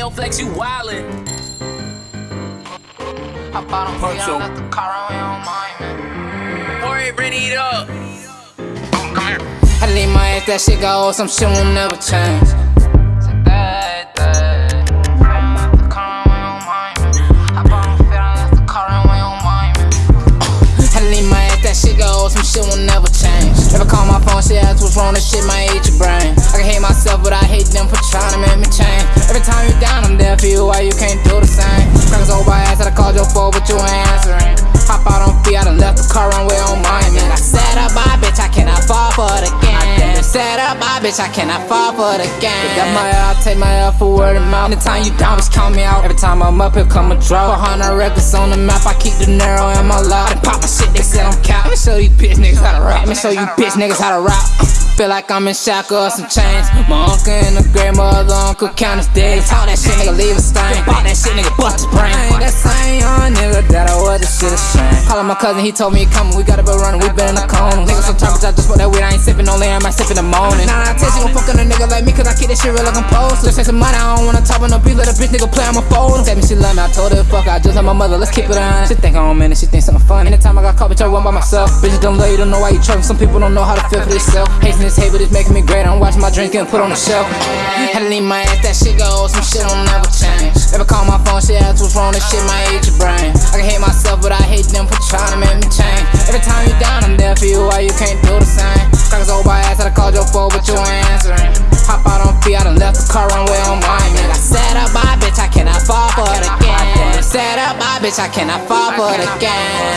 AO Flex, you wildin'. Hop out on feet, I left the car on, don't mind, man. Hurry, ready it up. Come here. I leave my ass, that shit go, some shit will never change. That, that. I the car on, we mind, man. Hop out on feet, I left the car on, we don't mind, man. I leave my ass, that shit go, some shit will never change. If I call my phone, she asks what's wrong, that shit might eat your brain. You, why you can't do the same? Crackers over my ass, I called your phone, but you ain't answering. Hop out on feet, I done left the car runway on mine, man. I set up my bitch, I cannot fall for it again. Set up my bitch, I cannot fall for it again. Got my L, take my L for word of mouth. Anytime you down, just count me out. Every time I'm up, here come a drop. 400 records on the map, I keep the narrow in my lap. I done pop my shit, they said I'm cap. Let me show you bitch niggas me show you bitch niggas how to rap. Feel like I'm in shackles or some chains. My uncle and the great mother uncle count his days. Talk that shit, nigga, leave a stain. Pop that shit, nigga, bust his brain. That same young nigga that I was, this shit a shame. Callin' my cousin, he told me he coming. We gotta be running, we been in the cone. Niggas so talkers, I just smoke that weed, I ain't sippin', only am I sippin' the morning. Nah, I tell you, gon' that shit real like I'm posed. Just take some money, I don't wanna talk on no beat, let a bitch nigga play on my phone. Tell me she love me, I told her fuck, I just love my mother, let's keep it on. She think I'm man, and she think something funny. Anytime I got caught, bitch, I run by myself. Bitches don't love you, don't know why you trouble. Some people don't know how to feel for themselves. Hating this hate, but it's making me great. I'm watching my drink and put on the shelf. Had to leave my ass, that shit go, some shit will never change. Never call my phone, she asks what's wrong, this shit might eat your brain. I can hate myself, but I hate them for trying to make me change. Every time you down, I'm there for you, why you can't do bitch, I cannot fall I cannot for it again.